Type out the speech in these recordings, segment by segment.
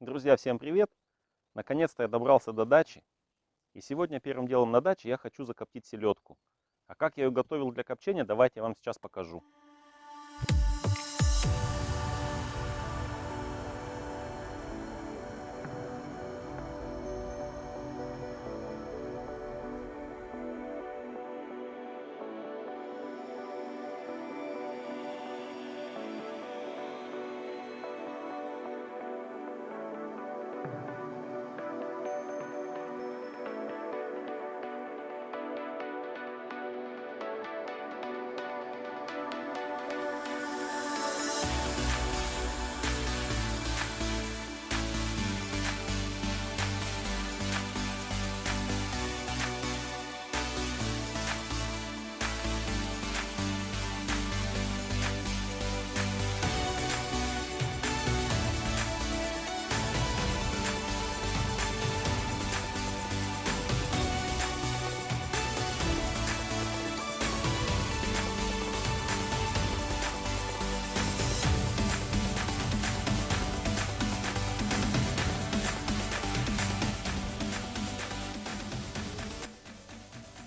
Друзья, всем привет! Наконец-то я добрался до дачи. И сегодня первым делом на даче я хочу закоптить селедку. А как я ее готовил для копчения, давайте я вам сейчас покажу.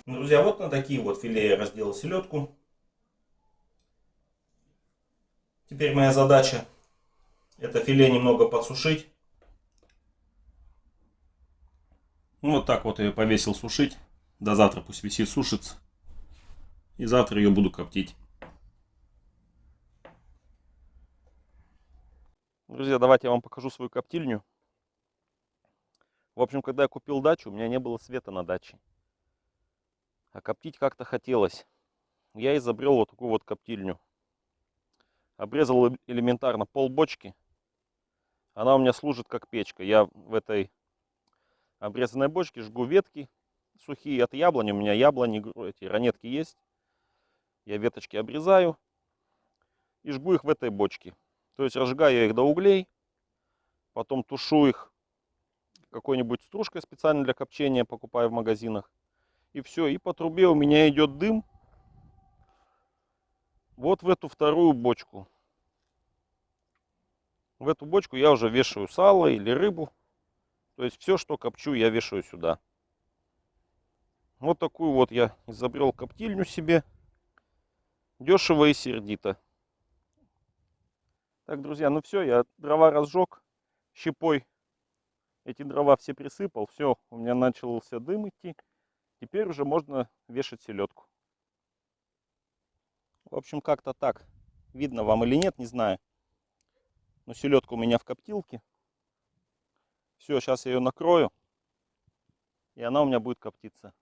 Друзья, вот на такие вот филе я разделал селедку. Теперь моя задача это филе немного подсушить. Ну, вот так вот ее повесил сушить. До завтра пусть висит, сушится. И завтра ее буду коптить. Друзья, давайте я вам покажу свою коптильню. В общем, когда я купил дачу, у меня не было света на даче. А коптить как-то хотелось. Я изобрел вот такую вот коптильню. Обрезал элементарно пол бочки. Она у меня служит как печка. Я в этой обрезанной бочке жгу ветки сухие от яблони. У меня яблони, эти ранетки есть. Я веточки обрезаю и жгу их в этой бочке. То есть разжигаю их до углей, потом тушу их какой-нибудь стружкой специально для копчения, покупаю в магазинах. И все, и по трубе у меня идет дым. Вот в эту вторую бочку. В эту бочку я уже вешаю сало или рыбу. То есть все, что копчу, я вешаю сюда. Вот такую вот я изобрел коптильню себе. Дешево и сердито. Так, друзья, ну все, я дрова разжег щепой. Эти дрова все присыпал. Все, у меня начался дым идти. Теперь уже можно вешать селедку. В общем, как-то так. Видно вам или нет, не знаю. Но селедка у меня в коптилке. Все, сейчас я ее накрою. И она у меня будет коптиться.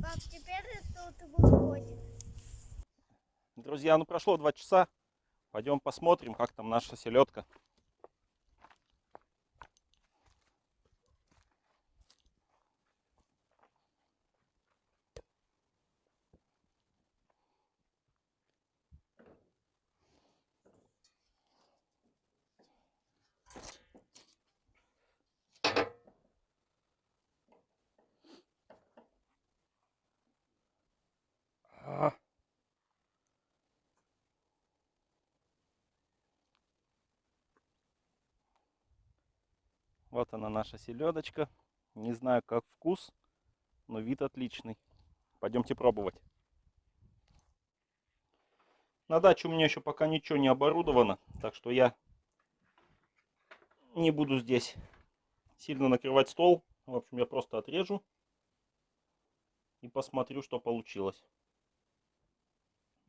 Пап, теперь тут выходит. Друзья, ну прошло два часа. Пойдем посмотрим, как там наша селедка. Вот она наша селедочка. Не знаю, как вкус, но вид отличный. Пойдемте пробовать. На даче у меня еще пока ничего не оборудовано, так что я не буду здесь сильно накрывать стол. В общем, я просто отрежу и посмотрю, что получилось.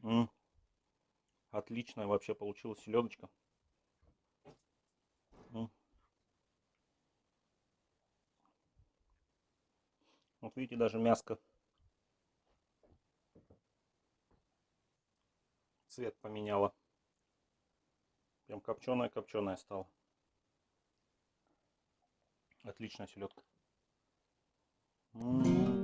М -м, отличная вообще получилась селедочка. Вот видите, даже мяско цвет поменяла. Прям копченая-копченая стала. Отличная селедка. М -м -м.